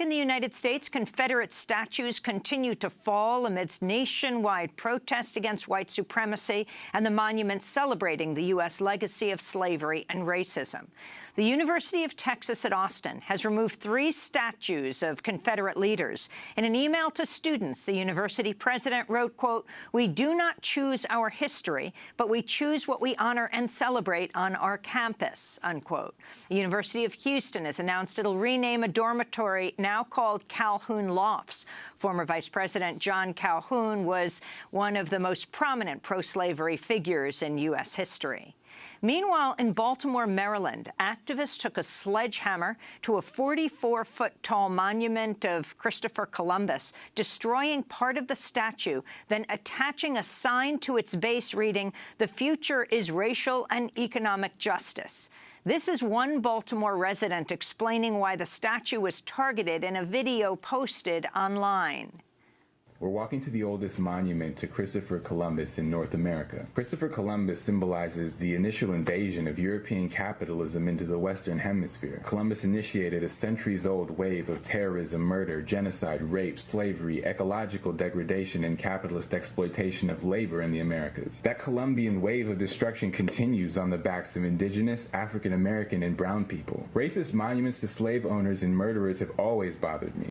Back in the United States, Confederate statues continue to fall amidst nationwide protests against white supremacy and the monuments celebrating the U.S. legacy of slavery and racism. The University of Texas at Austin has removed three statues of Confederate leaders. In an email to students, the university president wrote, quote, we do not choose our history, but we choose what we honor and celebrate on our campus, unquote. The University of Houston has announced it'll rename a dormitory now called Calhoun Lofts. Former Vice President John Calhoun was one of the most prominent pro-slavery figures in U.S. history. Meanwhile, in Baltimore, Maryland, activists took a sledgehammer to a 44-foot-tall monument of Christopher Columbus, destroying part of the statue, then attaching a sign to its base reading, the future is racial and economic justice. This is one Baltimore resident explaining why the statue was targeted in a video posted online. We're walking to the oldest monument to Christopher Columbus in North America. Christopher Columbus symbolizes the initial invasion of European capitalism into the Western Hemisphere. Columbus initiated a centuries-old wave of terrorism, murder, genocide, rape, slavery, ecological degradation, and capitalist exploitation of labor in the Americas. That Columbian wave of destruction continues on the backs of indigenous, African American, and brown people. Racist monuments to slave owners and murderers have always bothered me.